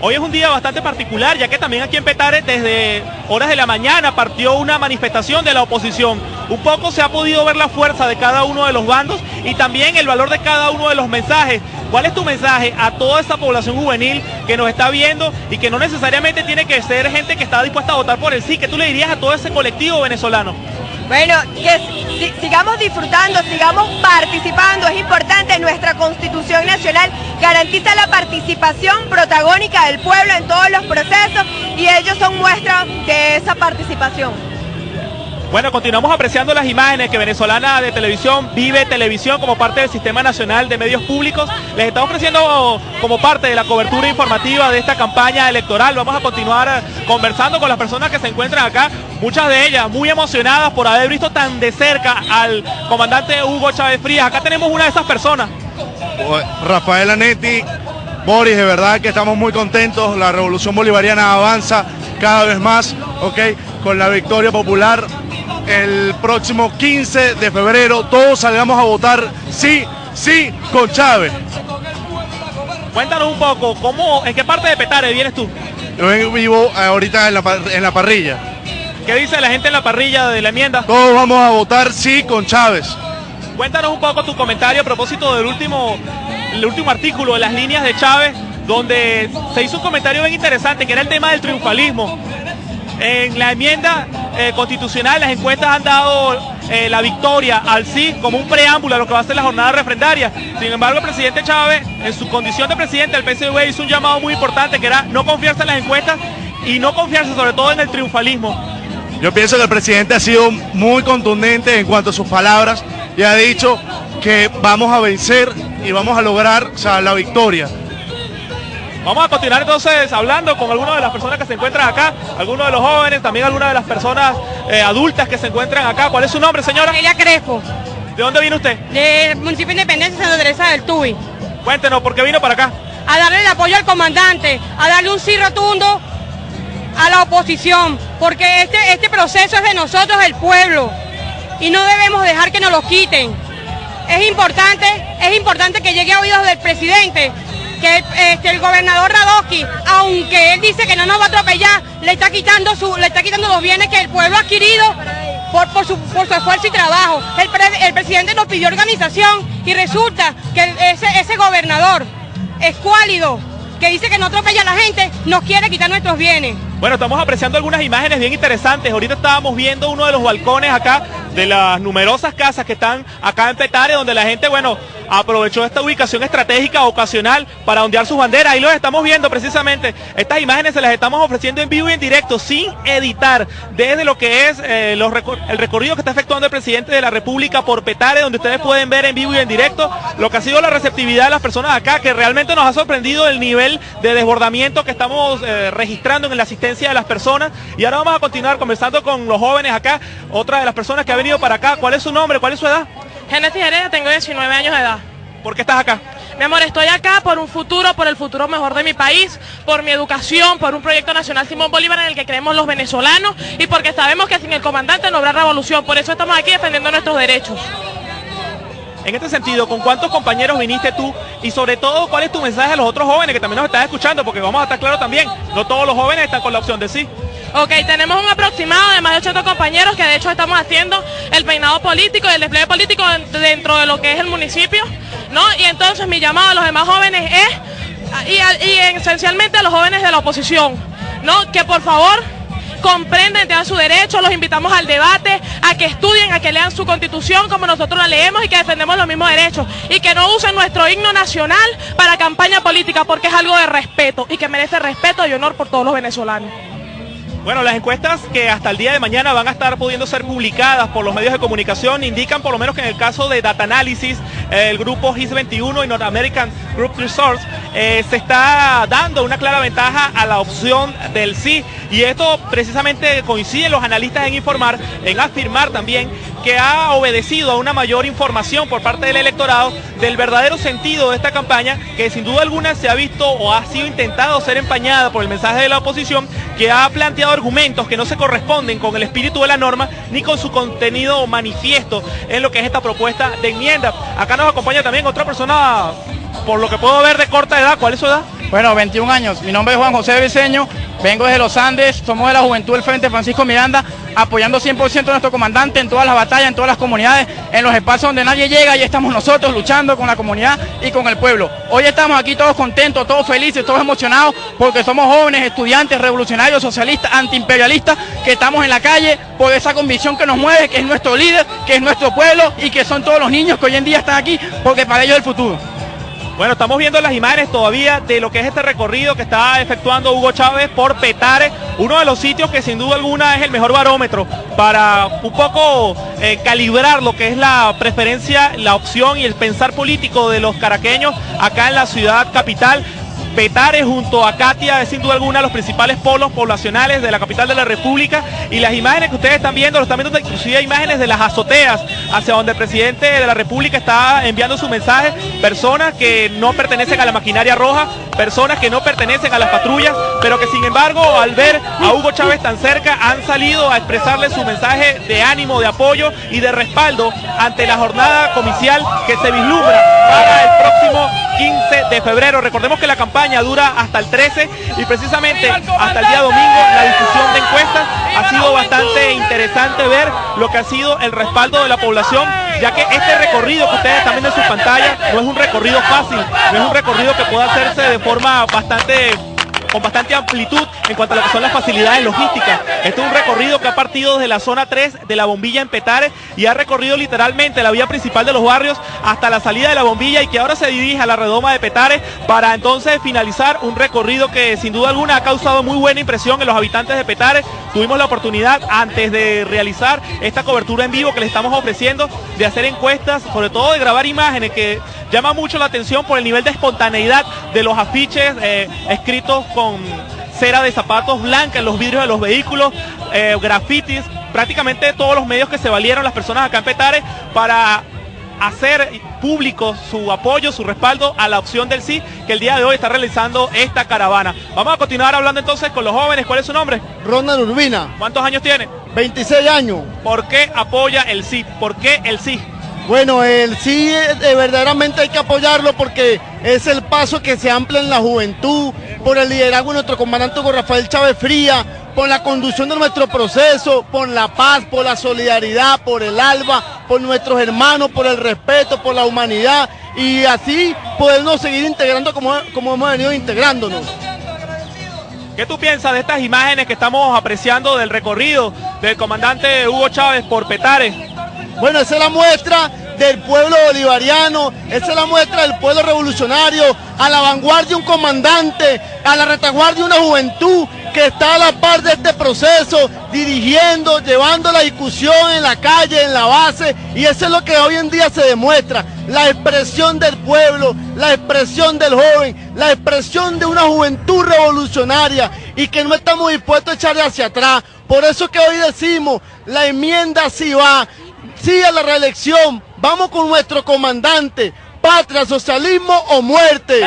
Hoy es un día bastante particular, ya que también aquí en Petare desde horas de la mañana partió una manifestación de la oposición. Un poco se ha podido ver la fuerza de cada uno de los bandos y también el valor de cada uno de los mensajes. ¿Cuál es tu mensaje a toda esta población juvenil que nos está viendo y que no necesariamente tiene que ser gente que está dispuesta a votar por el sí? ¿Qué tú le dirías a todo ese colectivo venezolano? Bueno, que sigamos disfrutando, sigamos participando, es importante, nuestra Constitución Nacional garantiza la participación protagónica del pueblo en todos los procesos y ellos son muestra de esa participación. Bueno, continuamos apreciando las imágenes que Venezolana de Televisión vive televisión como parte del Sistema Nacional de Medios Públicos. Les estamos ofreciendo como parte de la cobertura informativa de esta campaña electoral. Vamos a continuar conversando con las personas que se encuentran acá, muchas de ellas muy emocionadas por haber visto tan de cerca al comandante Hugo Chávez Frías. Acá tenemos una de esas personas. Rafael Anetti, Boris, de verdad que estamos muy contentos. La revolución bolivariana avanza cada vez más, ¿ok? Con la victoria popular el próximo 15 de febrero. Todos salgamos a votar sí, sí con Chávez. Cuéntanos un poco, ¿cómo, ¿en qué parte de Petare vienes tú? Yo vivo ahorita en la, en la parrilla. ¿Qué dice la gente en la parrilla de la enmienda? Todos vamos a votar sí con Chávez. Cuéntanos un poco tu comentario a propósito del último, el último artículo de las líneas de Chávez, donde se hizo un comentario bien interesante, que era el tema del triunfalismo. En la enmienda eh, constitucional las encuestas han dado eh, la victoria al sí como un preámbulo a lo que va a ser la jornada refrendaria. Sin embargo, el presidente Chávez, en su condición de presidente del PSV, hizo un llamado muy importante que era no confiarse en las encuestas y no confiarse sobre todo en el triunfalismo. Yo pienso que el presidente ha sido muy contundente en cuanto a sus palabras y ha dicho que vamos a vencer y vamos a lograr la victoria. Vamos a continuar entonces hablando con algunas de las personas que se encuentran acá, algunos de los jóvenes, también algunas de las personas eh, adultas que se encuentran acá. ¿Cuál es su nombre, señora? Ella Crespo. ¿De dónde viene usted? Del municipio de Independencia Santa Teresa del Tuy. Cuéntenos, ¿por qué vino para acá? A darle el apoyo al comandante, a darle un sí rotundo a la oposición, porque este, este proceso es de nosotros, el pueblo, y no debemos dejar que nos lo quiten. Es importante, es importante que llegue a oídos del presidente que este, el gobernador Radoski, aunque él dice que no nos va a atropellar, le está quitando, su, le está quitando los bienes que el pueblo ha adquirido por, por, su, esfuerzo y trabajo. El, presidente nos pidió organización y resulta que ese, ese gobernador escuálido, que dice que no atropella a la gente, nos quiere quitar nuestros bienes. Bueno, estamos apreciando algunas imágenes bien interesantes. Ahorita estábamos viendo uno de los balcones acá de las numerosas casas que están acá en Petare, donde la gente, bueno, aprovechó esta ubicación estratégica ocasional para ondear sus banderas. Ahí los estamos viendo precisamente. Estas imágenes se las estamos ofreciendo en vivo y en directo, sin editar, desde lo que es eh, el recorrido que está efectuando el presidente de la República por Petare, donde ustedes pueden ver en vivo y en directo lo que ha sido la receptividad de las personas acá, que realmente nos ha sorprendido el nivel de desbordamiento que estamos eh, registrando en la asistencia de las personas. Y ahora vamos a continuar conversando con los jóvenes acá, otra de las personas que ha venido para acá. ¿Cuál es su nombre? ¿Cuál es su edad? Genesis Heredia, tengo 19 años de edad. ¿Por qué estás acá? Mi amor, estoy acá por un futuro, por el futuro mejor de mi país, por mi educación, por un proyecto nacional Simón Bolívar en el que creemos los venezolanos y porque sabemos que sin el comandante no habrá revolución. Por eso estamos aquí defendiendo nuestros derechos. En este sentido, ¿con cuántos compañeros viniste tú? Y sobre todo, ¿cuál es tu mensaje a los otros jóvenes que también nos están escuchando? Porque vamos a estar claros también, no todos los jóvenes están con la opción de sí. Ok, tenemos un aproximado de más de 80 compañeros que de hecho estamos haciendo el peinado político y el despliegue político dentro de lo que es el municipio, ¿no? Y entonces mi llamado a los demás jóvenes es, y, esencialmente a los jóvenes de la oposición, ¿no? Que por favor comprenden, tengan su derecho, los invitamos al debate, a que estudien, a que lean su constitución como nosotros la leemos y que defendemos los mismos derechos y que no usen nuestro himno nacional para campaña política porque es algo de respeto y que merece respeto y honor por todos los venezolanos. Bueno, las encuestas que hasta el día de mañana van a estar pudiendo ser publicadas por los medios de comunicación indican por lo menos que en el caso de Data Analysis, el grupo GIS21 y North American Group Resource, eh, se está dando una clara ventaja a la opción del sí. Y esto precisamente coincide los analistas en informar, en afirmar también que ha obedecido a una mayor información por parte del electorado del verdadero sentido de esta campaña, que sin duda alguna se ha visto o ha sido intentado ser empañada por el mensaje de la oposición, que ha planteado argumentos que no se corresponden con el espíritu de la norma ni con su contenido manifiesto en lo que es esta propuesta de enmienda. Acá nos acompaña también otra persona, por lo que puedo ver de corta edad, ¿cuál es su edad? Bueno, 21 años. Mi nombre es Juan José Viseño, vengo desde los Andes, somos de la Juventud del Frente Francisco Miranda, apoyando 100% a nuestro comandante en todas las batallas, en todas las comunidades, en los espacios donde nadie llega, y estamos nosotros luchando con la comunidad y con el pueblo. Hoy estamos aquí todos contentos, todos felices, todos emocionados, porque somos jóvenes, estudiantes, revolucionarios, socialistas, antiimperialistas, que estamos en la calle por esa convicción que nos mueve, que es nuestro líder, que es nuestro pueblo y que son todos los niños que hoy en día están aquí, porque para ellos es el futuro. Bueno, estamos viendo las imágenes todavía de lo que es este recorrido que está efectuando Hugo Chávez por Petare, uno de los sitios que sin duda alguna es el mejor barómetro para un poco eh, calibrar lo que es la preferencia, la opción y el pensar político de los caraqueños acá en la ciudad capital. Petare junto a Katia es sin duda alguna los principales polos poblacionales de la capital de la República y las imágenes que ustedes están viendo, lo están viendo inclusive imágenes de las azoteas hacia donde el presidente de la República está enviando su mensaje, personas que no pertenecen a la maquinaria roja, personas que no pertenecen a las patrullas, pero que sin embargo al ver a Hugo Chávez tan cerca han salido a expresarle su mensaje de ánimo, de apoyo y de respaldo ante la jornada comicial que se vislumbra para el próximo 15 de febrero. Recordemos que la campaña dura hasta el 13 y precisamente hasta el día domingo la discusión de encuestas ha sido bastante interesante ver lo que ha sido el respaldo de la población, ya que este recorrido que ustedes viendo en su pantalla no es un recorrido fácil, no es un recorrido que pueda hacerse de forma bastante con bastante amplitud en cuanto a lo que son las facilidades logísticas. Este es un recorrido que ha partido desde la zona 3 de la bombilla en Petare y ha recorrido literalmente la vía principal de los barrios hasta la salida de la bombilla y que ahora se dirige a la redoma de Petare para entonces finalizar un recorrido que sin duda alguna ha causado muy buena impresión en los habitantes de Petare. Tuvimos la oportunidad antes de realizar esta cobertura en vivo que les estamos ofreciendo de hacer encuestas, sobre todo de grabar imágenes que llama mucho la atención por el nivel de espontaneidad de los afiches eh, escritos con cera de zapatos blanca en los vidrios de los vehículos, eh, grafitis, prácticamente todos los medios que se valieron las personas acá en Petare para hacer público su apoyo, su respaldo a la opción del sí que el día de hoy está realizando esta caravana. Vamos a continuar hablando entonces con los jóvenes. ¿Cuál es su nombre? Ronald Urbina. ¿Cuántos años tiene? 26 años. ¿Por qué apoya el sí? ¿Por qué el sí? Bueno, el sí eh, verdaderamente hay que apoyarlo porque es el paso que se amplia en la juventud, por el liderazgo de nuestro comandante Rafael Chávez Fría, por la conducción de nuestro proceso, por la paz, por la solidaridad, por el alba, por nuestros hermanos, por el respeto, por la humanidad y así podernos seguir integrando como, como hemos venido integrándonos. ¿Qué tú piensas de estas imágenes que estamos apreciando del recorrido del comandante Hugo Chávez por Petare? Bueno, esa es la muestra del pueblo bolivariano, esa es la muestra del pueblo revolucionario, a la vanguardia un comandante, a la retaguardia una juventud que está a la par de este proceso, dirigiendo, llevando la discusión en la calle, en la base, y eso es lo que hoy en día se demuestra, la expresión del pueblo, la expresión del joven, la expresión de una juventud revolucionaria y que no estamos dispuestos a echarle hacia atrás. Por eso que hoy decimos, la enmienda sí va, sí a la reelección, vamos con nuestro comandante, patria, socialismo o muerte.